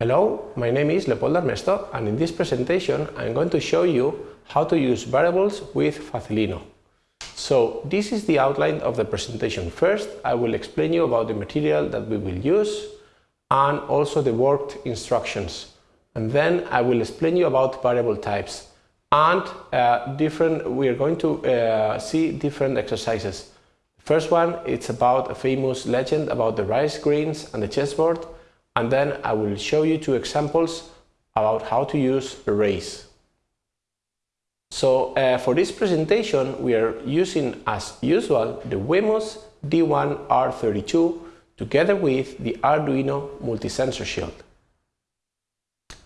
Hello, my name is Leopoldo Armesto and in this presentation I'm going to show you how to use variables with Facilino. So this is the outline of the presentation. First I will explain you about the material that we will use and also the worked instructions. And then I will explain you about variable types and uh, different, we are going to uh, see different exercises. First one, it's about a famous legend about the rice grains and the chessboard. And then I will show you two examples about how to use arrays. So uh, for this presentation, we are using, as usual, the Wemos D1R32 together with the Arduino multi-sensor shield.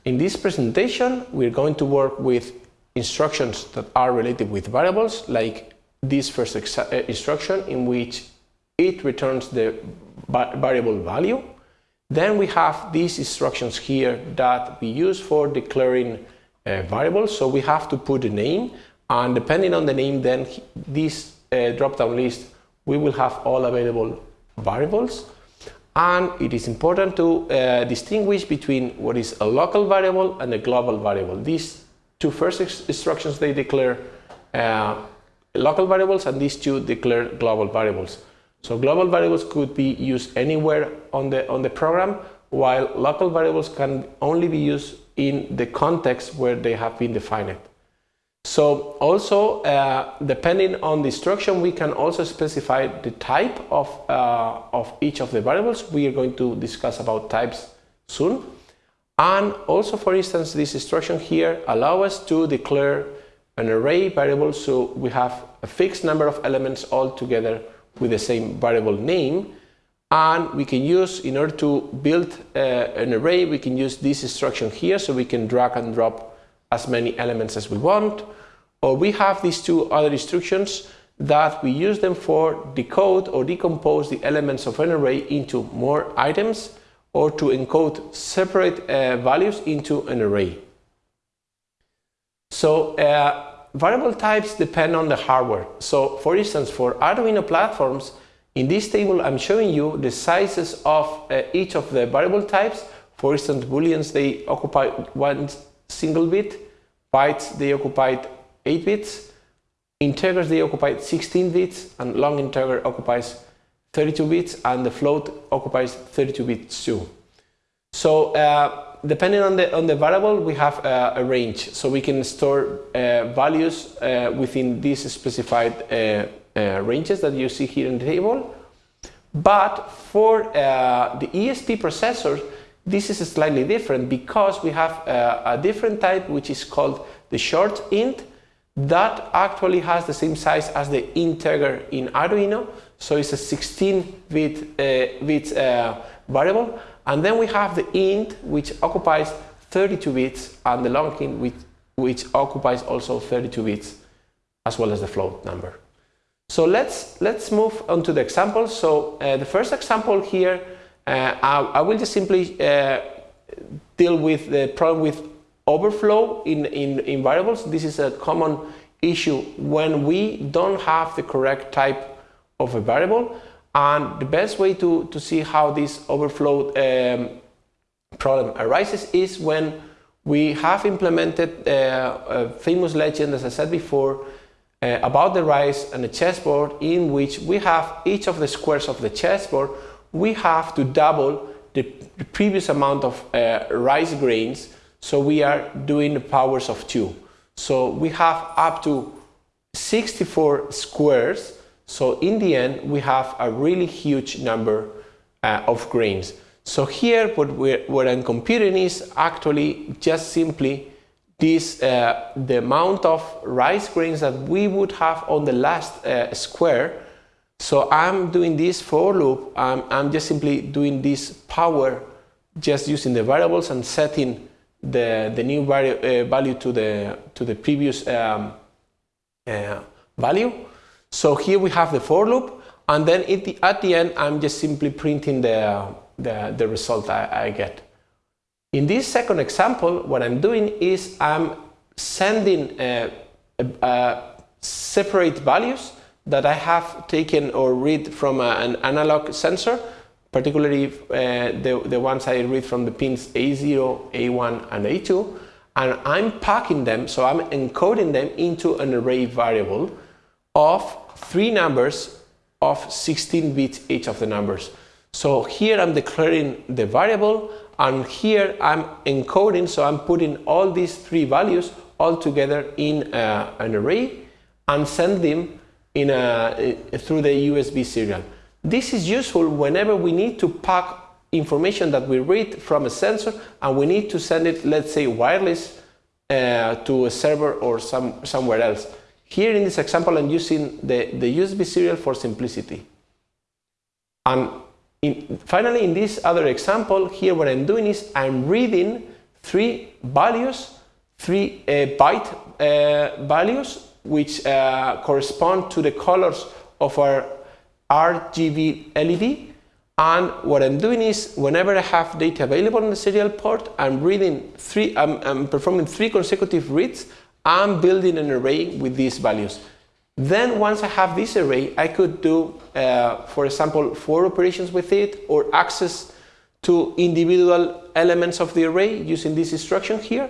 In this presentation, we're going to work with instructions that are related with variables, like this first uh, instruction in which it returns the variable value. Then we have these instructions here that we use for declaring uh, variables. So we have to put a name and depending on the name, then this uh, drop-down list, we will have all available variables. And it is important to uh, distinguish between what is a local variable and a global variable. These two first instructions, they declare uh, local variables and these two declare global variables. So global variables could be used anywhere on the, on the program, while local variables can only be used in the context where they have been defined. So also, uh, depending on the instruction, we can also specify the type of, uh, of each of the variables. We are going to discuss about types soon. And also, for instance, this instruction here allow us to declare an array variable so we have a fixed number of elements all together with the same variable name and we can use in order to build uh, an array we can use this instruction here so we can drag and drop as many elements as we want or we have these two other instructions that we use them for decode or decompose the elements of an array into more items or to encode separate uh, values into an array. So uh, variable types depend on the hardware. So for instance, for Arduino platforms, in this table I'm showing you the sizes of uh, each of the variable types. For instance, booleans, they occupy one single bit, bytes, they occupy 8 bits, integers, they occupy 16 bits, and long integer occupies 32 bits, and the float occupies 32 bits too. So uh, depending on the on the variable, we have uh, a range, so we can store uh, values uh, within this specified uh, uh, ranges that you see here in the table. But for uh, the ESP processors, this is slightly different because we have a different type which is called the short int that actually has the same size as the integer in Arduino. So it's a 16 bit, bit variable and then we have the int, which occupies 32 bits, and the long int, which, which occupies also 32 bits, as well as the float number. So let's, let's move on to the examples. So uh, the first example here, uh, I, I, will just simply uh, deal with the problem with overflow in, in, in variables. This is a common issue when we don't have the correct type of a variable. And the best way to, to see how this overflow um, problem arises is when we have implemented uh, a famous legend, as I said before, uh, about the rice and the chessboard in which we have each of the squares of the chessboard, we have to double the, the previous amount of uh, rice grains, so we are doing the powers of 2. So we have up to 64 squares so in the end, we have a really huge number uh, of grains. So here, what, what I'm computing is actually just simply this, uh, the amount of rice grains that we would have on the last uh, square. So I'm doing this for loop. I'm, I'm just simply doing this power, just using the variables and setting the, the new value, uh, value to the, to the previous um, uh, value. So here we have the for loop, and then the, at the end, I'm just simply printing the, the, the result I, I, get. In this second example, what I'm doing is I'm sending uh, uh, separate values that I have taken or read from a, an analog sensor particularly uh, the, the ones I read from the pins A0, A1, and A2, and I'm packing them, so I'm encoding them into an array variable of three numbers of 16 bits each of the numbers. So here I'm declaring the variable and here I'm encoding, so I'm putting all these three values all together in uh, an array and send them in a, through the USB serial. This is useful whenever we need to pack information that we read from a sensor and we need to send it, let's say, wireless uh, to a server or some, somewhere else. Here in this example, I'm using the, the USB serial for simplicity. And in, finally, in this other example, here what I'm doing is I'm reading three values, three uh, byte uh, values, which uh, correspond to the colors of our RGB LED. And what I'm doing is, whenever I have data available on the serial port, I'm reading three, I'm, I'm performing three consecutive reads. I'm building an array with these values. Then once I have this array, I could do, uh, for example, four operations with it or access to individual elements of the array using this instruction here.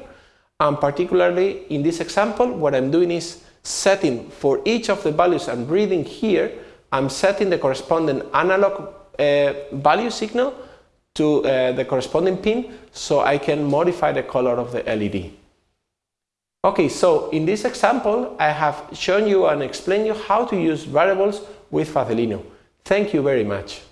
And particularly in this example, what I'm doing is setting for each of the values I'm reading here, I'm setting the corresponding analog uh, value signal to uh, the corresponding pin so I can modify the color of the LED. Okay, so in this example, I have shown you and explained you how to use variables with Facilino. Thank you very much.